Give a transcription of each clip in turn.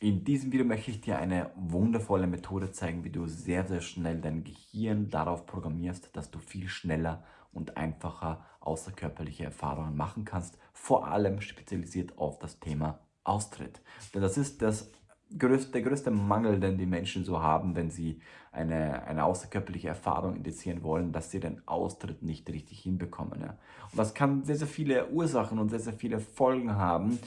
In diesem Video möchte ich dir eine wundervolle Methode zeigen, wie du sehr, sehr schnell dein Gehirn darauf programmierst, dass du viel schneller und einfacher außerkörperliche Erfahrungen machen kannst, vor allem spezialisiert auf das Thema Austritt. Denn das ist das größte, der größte Mangel, den die Menschen so haben, wenn sie eine, eine außerkörperliche Erfahrung indizieren wollen, dass sie den Austritt nicht richtig hinbekommen. Ja. Und das kann sehr, sehr viele Ursachen und sehr, sehr viele Folgen haben.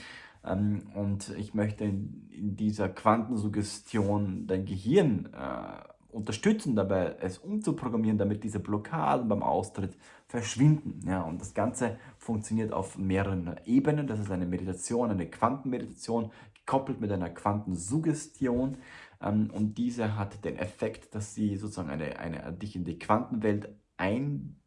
Ähm, und ich möchte in, dieser Quantensuggestion dein Gehirn äh, unterstützen, dabei es umzuprogrammieren, damit diese Blockaden beim Austritt verschwinden. Ja, und das Ganze funktioniert auf mehreren Ebenen. Das ist eine Meditation, eine Quantenmeditation, gekoppelt mit einer Quantensuggestion. Ähm, und diese hat den Effekt, dass sie sozusagen eine, eine, dich in die Quantenwelt ein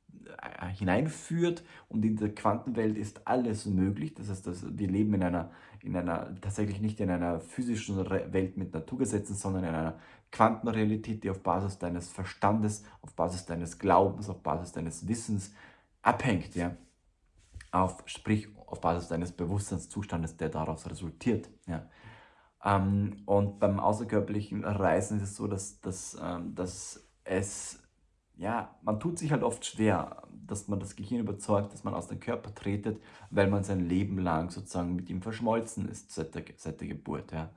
hineinführt und in der Quantenwelt ist alles möglich. Das heißt, dass wir leben in einer, in einer, tatsächlich nicht in einer physischen Welt mit Naturgesetzen, sondern in einer Quantenrealität, die auf Basis deines Verstandes, auf Basis deines Glaubens, auf Basis deines Wissens abhängt. Ja? Auf, sprich, auf Basis deines Bewusstseinszustandes, der daraus resultiert. Ja? Ähm, und beim außerkörperlichen Reisen ist es so, dass, dass, ähm, dass es ja, man tut sich halt oft schwer, dass man das Gehirn überzeugt, dass man aus dem Körper tretet, weil man sein Leben lang sozusagen mit ihm verschmolzen ist seit der, seit der Geburt. Ja.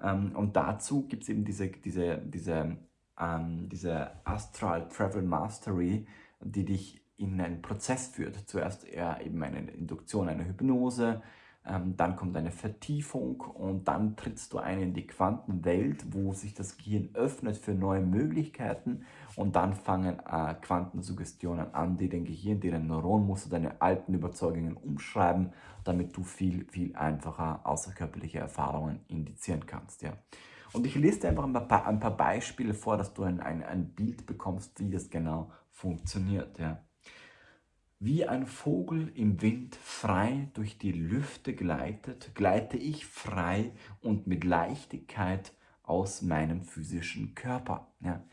Ähm, und dazu gibt es eben diese, diese, diese, ähm, diese Astral Travel Mastery, die dich in einen Prozess führt. Zuerst eher eben eine Induktion, eine Hypnose, dann kommt eine Vertiefung und dann trittst du ein in die Quantenwelt, wo sich das Gehirn öffnet für neue Möglichkeiten und dann fangen äh, Quantensuggestionen an, die dein Gehirn, die dein Neuronmuster, deine alten Überzeugungen umschreiben, damit du viel, viel einfacher außerkörperliche Erfahrungen indizieren kannst. Ja. Und ich lese dir einfach ein paar, ein paar Beispiele vor, dass du ein, ein, ein Bild bekommst, wie das genau funktioniert. Ja. Wie ein Vogel im Wind frei durch die Lüfte gleitet, gleite ich frei und mit Leichtigkeit aus meinem physischen Körper. Ja.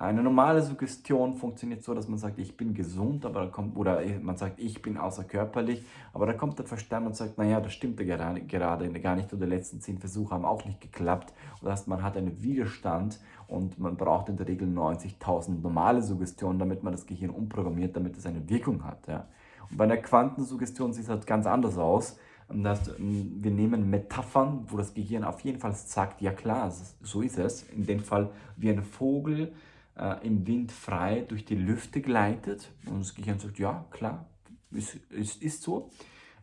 Eine normale Suggestion funktioniert so, dass man sagt, ich bin gesund, aber da kommt, oder man sagt, ich bin außerkörperlich, aber da kommt der Verstand und sagt, naja, das stimmt gerade, gerade gar nicht, oder die letzten zehn Versuche haben auch nicht geklappt. Das heißt, man hat einen Widerstand und man braucht in der Regel 90.000 normale Suggestionen, damit man das Gehirn umprogrammiert, damit es eine Wirkung hat. Ja. Und bei einer Quantensuggestion sieht es halt ganz anders aus. Das, ähm, wir nehmen Metaphern, wo das Gehirn auf jeden Fall sagt, ja klar, so ist es. In dem Fall wie ein Vogel, äh, im Wind frei durch die Lüfte gleitet und das Gehirn sagt, ja, klar, es ist, ist, ist, so,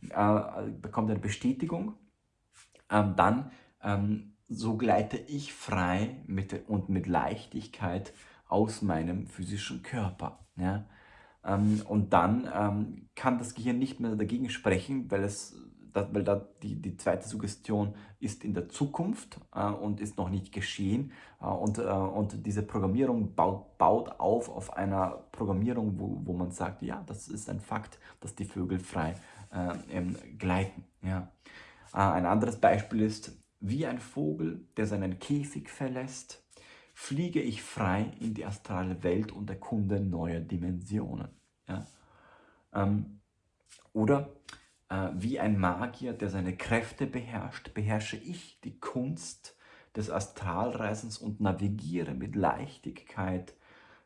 äh, bekommt eine Bestätigung, ähm, dann ähm, so gleite ich frei mit, und mit Leichtigkeit aus meinem physischen Körper. Ja? Ähm, und dann ähm, kann das Gehirn nicht mehr dagegen sprechen, weil es weil da die, die zweite Suggestion ist in der Zukunft äh, und ist noch nicht geschehen. Äh, und, äh, und diese Programmierung baut, baut auf auf einer Programmierung, wo, wo man sagt, ja, das ist ein Fakt, dass die Vögel frei äh, gleiten. Ja. Äh, ein anderes Beispiel ist, wie ein Vogel, der seinen Käfig verlässt, fliege ich frei in die astrale Welt und erkunde neue Dimensionen. Ja. Ähm, oder wie ein Magier, der seine Kräfte beherrscht, beherrsche ich die Kunst des Astralreisens und navigiere mit Leichtigkeit,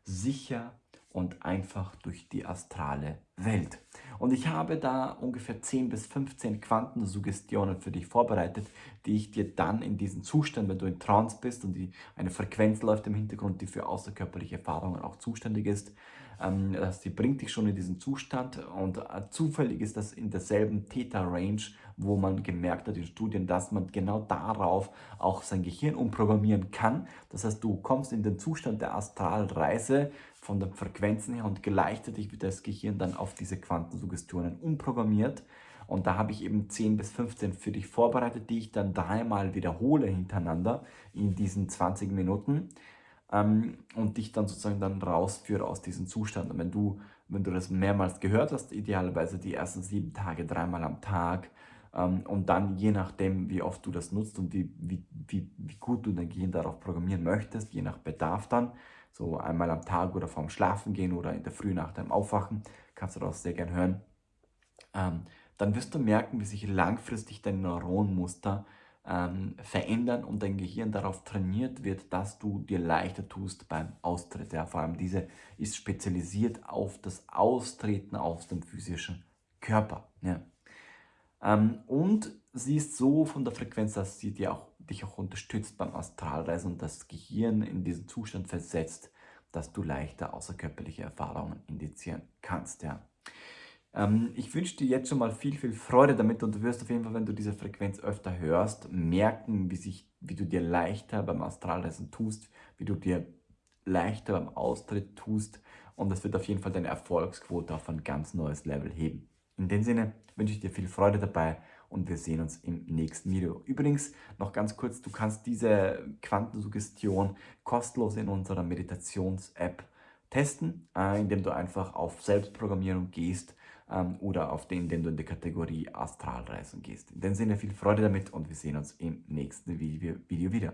sicher und einfach durch die astrale Welt. Und ich habe da ungefähr 10 bis 15 Quantensuggestionen für dich vorbereitet, die ich dir dann in diesen Zustand, wenn du in Trance bist und die, eine Frequenz läuft im Hintergrund, die für außerkörperliche Erfahrungen auch zuständig ist, ähm, das, bringt dich schon in diesen Zustand und äh, zufällig ist das in derselben Theta-Range, wo man gemerkt hat in Studien, dass man genau darauf auch sein Gehirn umprogrammieren kann. Das heißt, du kommst in den Zustand der Astralreise von den Frequenzen her und gleichzeitig wird das Gehirn dann auf diese Quantensuggestionen umprogrammiert. Und da habe ich eben 10 bis 15 für dich vorbereitet, die ich dann dreimal wiederhole hintereinander in diesen 20 Minuten ähm, und dich dann sozusagen dann rausführe aus diesem Zustand. Und wenn du, wenn du das mehrmals gehört hast, idealerweise die ersten sieben Tage, dreimal am Tag, ähm, und dann je nachdem, wie oft du das nutzt und wie, wie, wie, wie gut du dein Gehirn darauf programmieren möchtest, je nach Bedarf dann, so einmal am Tag oder vorm Schlafen gehen oder in der Früh nach deinem Aufwachen, kannst du das sehr gern hören, ähm, dann wirst du merken, wie sich langfristig dein Neuronmuster ähm, verändern und dein Gehirn darauf trainiert wird, dass du dir leichter tust beim Austritt. Ja, vor allem diese ist spezialisiert auf das Austreten aus dem physischen Körper. Ja. Ähm, und sie ist so von der Frequenz, dass sie dir auch, dich auch unterstützt beim Astralreisen und das Gehirn in diesen Zustand versetzt, dass du leichter außerkörperliche Erfahrungen indizieren kannst. Ja. Ähm, ich wünsche dir jetzt schon mal viel, viel Freude damit und du wirst auf jeden Fall, wenn du diese Frequenz öfter hörst, merken, wie, sich, wie du dir leichter beim Astralreisen tust, wie du dir leichter beim Austritt tust und das wird auf jeden Fall deine Erfolgsquote auf ein ganz neues Level heben. In dem Sinne wünsche ich dir viel Freude dabei und wir sehen uns im nächsten Video. Übrigens, noch ganz kurz, du kannst diese Quantensuggestion kostenlos in unserer Meditations-App testen, äh, indem du einfach auf Selbstprogrammierung gehst ähm, oder auf den, indem du in die Kategorie Astralreisen gehst. In dem Sinne viel Freude damit und wir sehen uns im nächsten Video wieder.